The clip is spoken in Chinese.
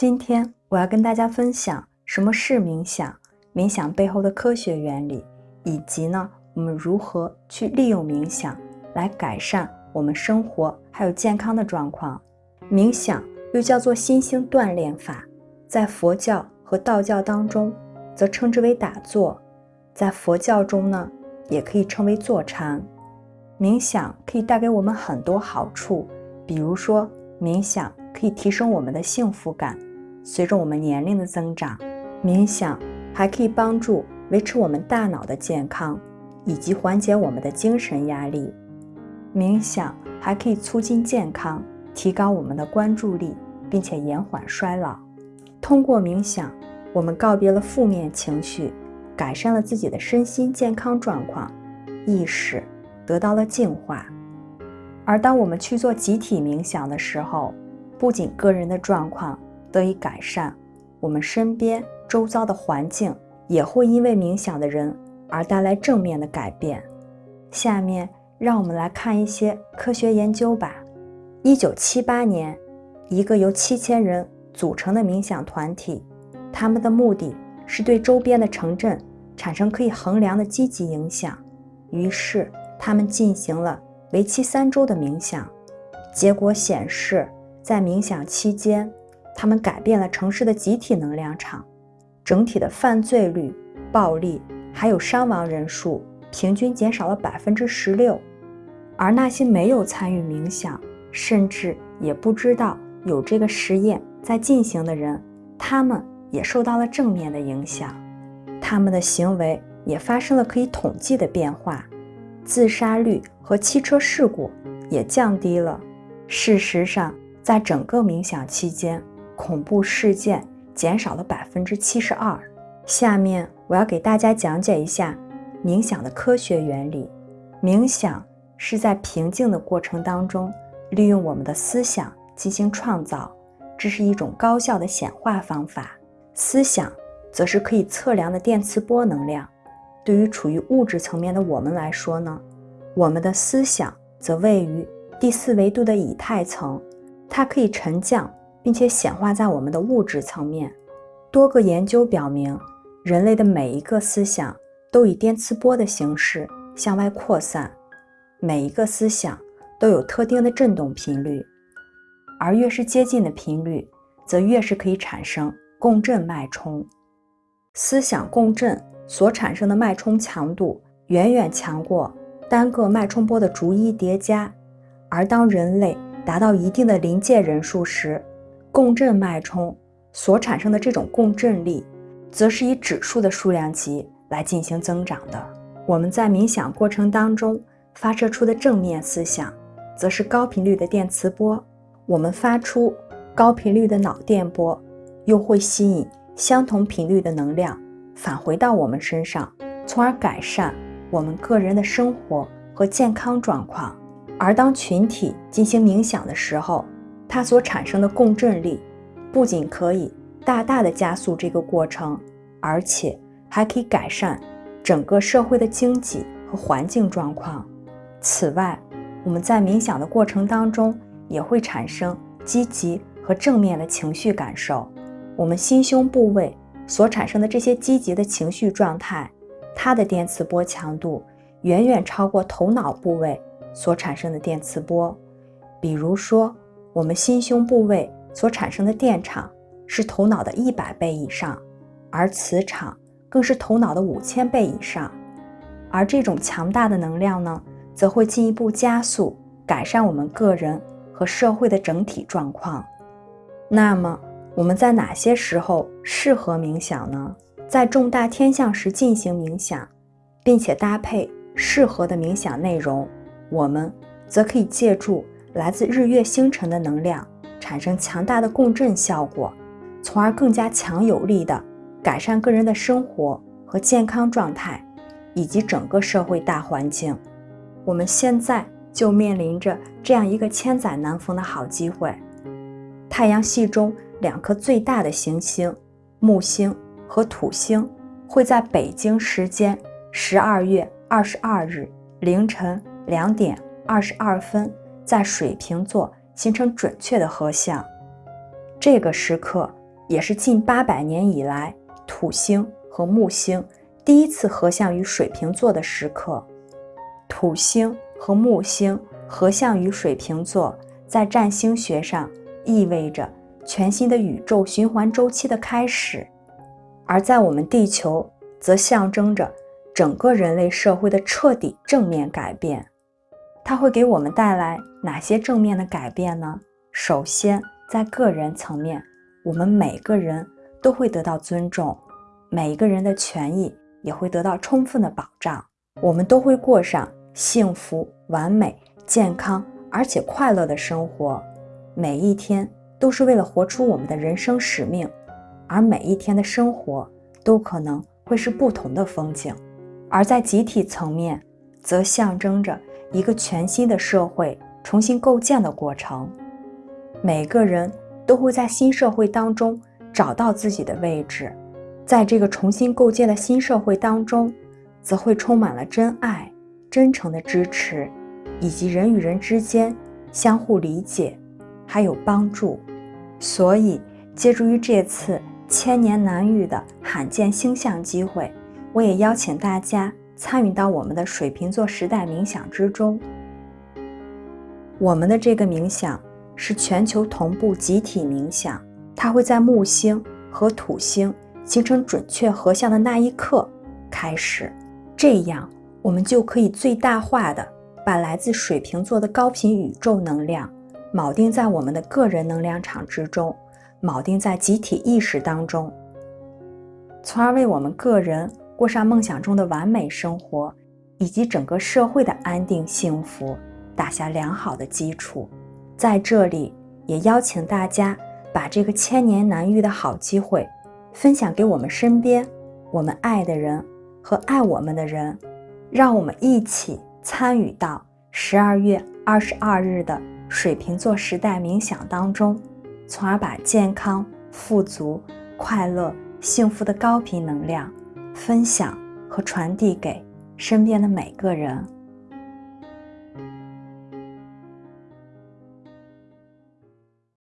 今天我要跟大家分享什么是冥想，冥想背后的科学原理，以及呢我们如何去利用冥想来改善我们生活还有健康的状况。冥想又叫做心性锻炼法，在佛教和道教当中则称之为打坐，在佛教中呢也可以称为坐禅。冥想可以带给我们很多好处，比如说，冥想可以提升我们的幸福感。随着我们年龄的增长，冥想还可以帮助维持我们大脑的健康，以及缓解我们的精神压力。冥想还可以促进健康，提高我们的关注力，并且延缓衰老。通过冥想，我们告别了负面情绪，改善了自己的身心健康状况，意识。得到了净化，而当我们去做集体冥想的时候，不仅个人的状况得以改善，我们身边周遭的环境也会因为冥想的人而带来正面的改变。下面让我们来看一些科学研究吧。一九七八年，一个由七千人组成的冥想团体，他们的目的是对周边的城镇产生可以衡量的积极影响，于是。他们进行了为期三周的冥想，结果显示，在冥想期间，他们改变了城市的集体能量场，整体的犯罪率、暴力还有伤亡人数平均减少了百分之十六。而那些没有参与冥想，甚至也不知道有这个实验在进行的人，他们也受到了正面的影响，他们的行为也发生了可以统计的变化。自杀率和汽车事故也降低了。事实上，在整个冥想期间，恐怖事件减少了百分之七十二。下面我要给大家讲解一下冥想的科学原理。冥想是在平静的过程当中，利用我们的思想进行创造，这是一种高效的显化方法。思想则是可以测量的电磁波能量。对于处于物质层面的我们来说呢，我们的思想则位于第四维度的以太层，它可以沉降并且显化在我们的物质层面。多个研究表明，人类的每一个思想都以电磁波的形式向外扩散，每一个思想都有特定的振动频率，而越是接近的频率，则越是可以产生共振脉冲。思想共振。所产生的脉冲强度远远强过单个脉冲波的逐一叠加，而当人类达到一定的临界人数时，共振脉冲所产生的这种共振力，则是以指数的数量级来进行增长的。我们在冥想过程当中发射出的正面思想，则是高频率的电磁波。我们发出高频率的脑电波，又会吸引相同频率的能量。返回到我们身上，从而改善我们个人的生活和健康状况。而当群体进行冥想的时候，它所产生的共振力不仅可以大大的加速这个过程，而且还可以改善整个社会的经济和环境状况。此外，我们在冥想的过程当中也会产生积极和正面的情绪感受。我们心胸部位。所产生的这些积极的情绪状态，它的电磁波强度远远超过头脑部位所产生的电磁波。比如说，我们心胸部位所产生的电场是头脑的一百倍以上，而磁场更是头脑的五千倍以上。而这种强大的能量呢，则会进一步加速改善我们个人和社会的整体状况。那么，我们在哪些时候适合冥想呢？在重大天象时进行冥想，并且搭配适合的冥想内容，我们则可以借助来自日月星辰的能量，产生强大的共振效果，从而更加强有力的改善个人的生活和健康状态，以及整个社会大环境。我们现在就面临着这样一个千载难逢的好机会，太阳系中。两颗最大的行星木星和土星会在北京时间十二月二十二日凌晨两点二十二分在水瓶座形成准确的合相。这个时刻也是近八百年以来土星和木星第一次合相于水瓶座的时刻。土星和木星合相于水瓶座，在占星学上意味着全新的宇宙循环周期的开始；而在我们地球，则象征着整个人类社会的彻底正面改变。它会给我们带来哪些正面的改变呢？首先，在个人层面，我们每个人都会得到尊重，每一个人的权益也会得到充分的保障，我们都会过上。幸福、完美、健康，而且快乐的生活，每一天都是为了活出我们的人生使命，而每一天的生活都可能会是不同的风景。而在集体层面，则象征着一个全新的社会重新构建的过程。每个人都会在新社会当中找到自己的位置，在这个重新构建的新社会当中，则会充满了真爱。真诚的支持，以及人与人之间相互理解，还有帮助。所以，借助于这次千年难遇的罕见星象机会，我也邀请大家参与到我们的水瓶座时代冥想之中。我们的这个冥想是全球同步集体冥想，它会在木星和土星形成准确合相的那一刻开始，这样。我们就可以最大化的把来自水瓶座的高频宇宙能量铆定在我们的个人能量场之中，铆定在集体意识当中，从而为我们个人过上梦想中的完美生活，以及整个社会的安定幸福打下良好的基础。在这里，也邀请大家把这个千年难遇的好机会分享给我们身边我们爱的人和爱我们的人。让我们一起参与到十二月二十二日的水瓶座时代冥想当中，从而把健康、富足、快乐、幸福的高频能量分享和传递给身边的每个人。